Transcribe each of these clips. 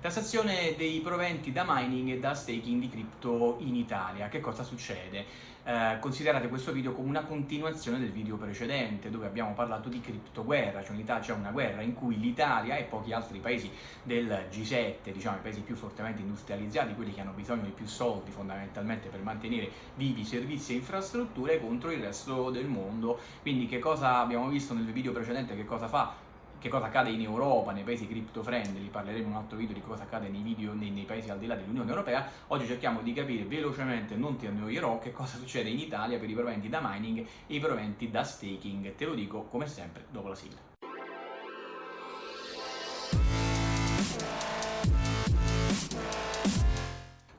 Tassazione dei proventi da mining e da staking di cripto in Italia. Che cosa succede? Eh, considerate questo video come una continuazione del video precedente dove abbiamo parlato di criptoguerra, cioè in Italia c'è una guerra in cui l'Italia e pochi altri paesi del G7, diciamo i paesi più fortemente industrializzati, quelli che hanno bisogno di più soldi fondamentalmente per mantenere vivi servizi e infrastrutture contro il resto del mondo. Quindi che cosa abbiamo visto nel video precedente, che cosa fa che cosa accade in Europa, nei paesi crypto friendly, parleremo in un altro video di cosa accade nei, video, nei, nei paesi al di là dell'Unione Europea, oggi cerchiamo di capire velocemente, non ti annoierò, che cosa succede in Italia per i proventi da mining e i proventi da staking, te lo dico come sempre dopo la sigla.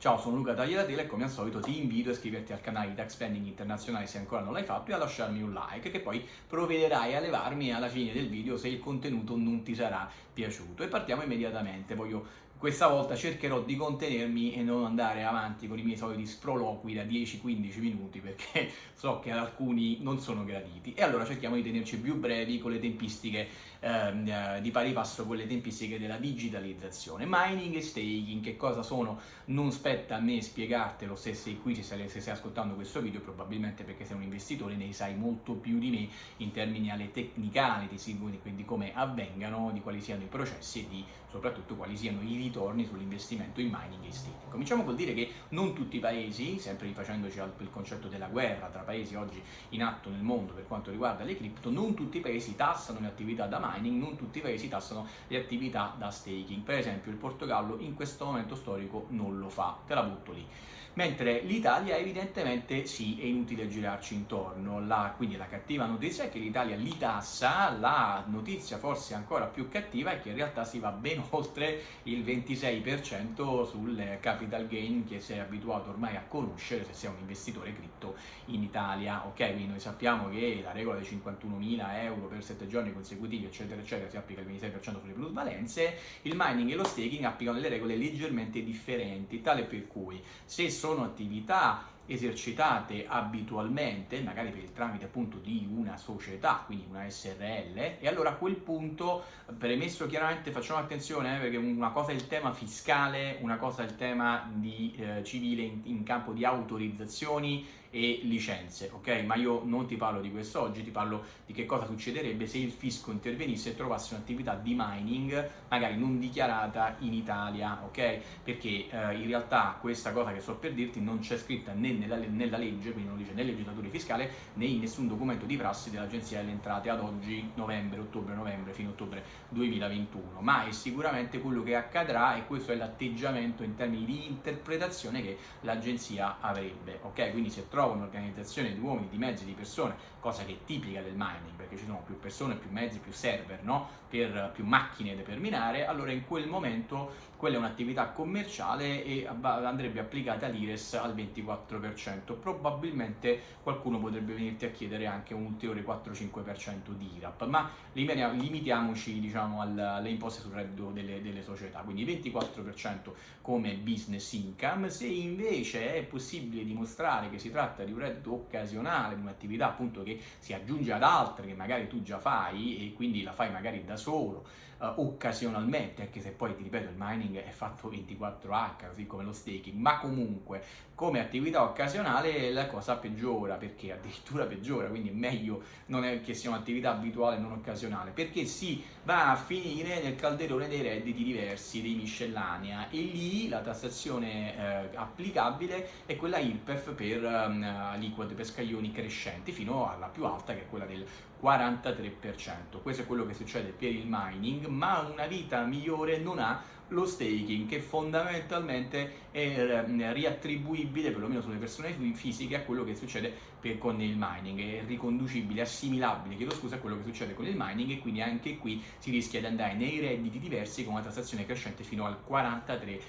Ciao, sono Luca Tagliatela e come al solito ti invito a iscriverti al canale di Tax Planning Internazionale se ancora non l'hai fatto e a lasciarmi un like che poi provvederai a levarmi alla fine del video se il contenuto non ti sarà piaciuto. E partiamo immediatamente, voglio questa volta cercherò di contenermi e non andare avanti con i miei soliti sproloqui da 10-15 minuti perché so che ad alcuni non sono graditi e allora cerchiamo di tenerci più brevi con le tempistiche ehm, eh, di pari passo con le tempistiche della digitalizzazione. Mining e staking, che cosa sono? Non spetta a me spiegartelo se sei qui, se stai, se stai ascoltando questo video, probabilmente perché sei un investitore ne sai molto più di me in termini alle technicality, quindi come avvengano, di quali siano i processi e di soprattutto quali siano i ritorni sull'investimento in mining e staking. Cominciamo col dire che non tutti i paesi, sempre rifacendoci al concetto della guerra tra paesi oggi in atto nel mondo per quanto riguarda le cripto, non tutti i paesi tassano le attività da mining, non tutti i paesi tassano le attività da staking. Per esempio il Portogallo in questo momento storico non lo fa, te la butto lì mentre l'Italia evidentemente sì, è inutile girarci intorno, la, quindi la cattiva notizia è che l'Italia li tassa, la notizia forse ancora più cattiva è che in realtà si va ben oltre il 26% sul capital gain che sei abituato ormai a conoscere se sei un investitore cripto in Italia, ok? Quindi noi sappiamo che la regola dei 51.000 euro per 7 giorni consecutivi eccetera eccetera si applica il 26% sulle plusvalenze, il mining e lo staking applicano delle regole leggermente differenti, tale per cui se sono attività esercitate abitualmente, magari per il tramite appunto di una società, quindi una SRL, e allora a quel punto, premesso chiaramente, facciamo attenzione eh, perché una cosa è il tema fiscale, una cosa è il tema di, eh, civile in, in campo di autorizzazioni e licenze, ok? Ma io non ti parlo di questo oggi, ti parlo di che cosa succederebbe se il fisco intervenisse e trovasse un'attività di mining magari non dichiarata in Italia, ok? Perché eh, in realtà questa cosa che sto per dirti non c'è scritta né nella, nella legge, quindi non dice né legislatura fiscale né in nessun documento di prassi dell'Agenzia delle Entrate ad oggi, novembre, ottobre, novembre, fino a ottobre 2021, ma è sicuramente quello che accadrà e questo è l'atteggiamento in termini di interpretazione che l'Agenzia avrebbe, ok? Quindi se trovo trova un'organizzazione di uomini, di mezzi, di persone, cosa che è tipica del mining, perché ci sono più persone, più mezzi, più server, no? per più macchine da terminare, allora in quel momento quella è un'attività commerciale e andrebbe applicata l'IRES al 24%. Probabilmente qualcuno potrebbe venirti a chiedere anche un ulteriore 4-5% di IRAP, ma limitiamoci diciamo, alle imposte sul reddito delle, delle società, quindi 24% come business income, se invece è possibile dimostrare che si tratta di un reddito occasionale, di un'attività appunto che si aggiunge ad altre che magari tu già fai e quindi la fai magari da solo, uh, occasionalmente, anche se poi ti ripeto il mining è fatto 24H, così come lo staking, ma comunque come attività occasionale la cosa peggiora, perché addirittura peggiora, quindi è meglio non è che sia un'attività abituale non occasionale, perché si va a finire nel calderone dei redditi diversi, dei miscellanea, e lì la tassazione eh, applicabile è quella IRPEF per um, aliquote per scaglioni crescenti, fino alla più alta che è quella del 43%. Questo è quello che succede per il mining, ma una vita migliore non ha lo staking che fondamentalmente è riattribuibile perlomeno sulle persone fisiche a quello che succede per, con il mining, è riconducibile, assimilabile, chiedo scusa, a quello che succede con il mining e quindi anche qui si rischia di andare nei redditi diversi con una tassazione crescente fino al 43%.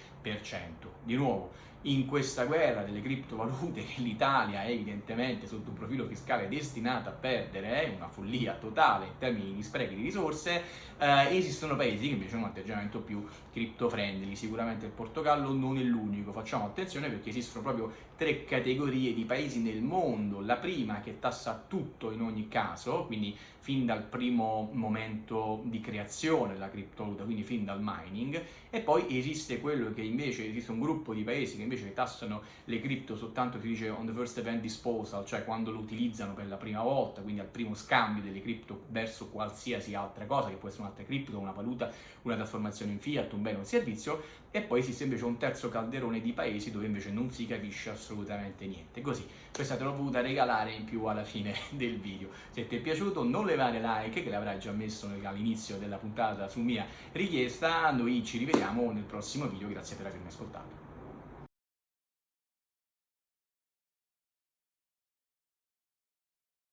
Di nuovo, in questa guerra delle criptovalute che l'Italia è evidentemente sotto un profilo fiscale destinata a perdere, è una follia totale in termini di sprechi di risorse, eh, esistono paesi che invece hanno un atteggiamento più cripto crypto friendly. Sicuramente il Portogallo non è l'unico, facciamo attenzione perché esistono proprio tre categorie di paesi nel mondo. La prima che tassa tutto in ogni caso, quindi fin dal primo momento di creazione della criptovaluta, quindi fin dal mining, e poi esiste quello che invece esiste un gruppo di paesi che invece tassano le cripto soltanto si dice on the first event disposal, cioè quando lo utilizzano per la prima volta, quindi al primo scambio delle cripto verso qualsiasi altra cosa, che può essere un'altra cripto, una valuta, una trasformazione in fiat, un bene o un servizio, e poi esiste invece un terzo calderone di paesi dove invece non si capisce assolutamente niente. Così, questa te l'ho voluta regalare in più alla fine del video. Se ti è piaciuto non levare like, che l'avrai già messo all'inizio della puntata su mia richiesta, noi ci rivediamo nel prossimo video, grazie per avermi ascoltato.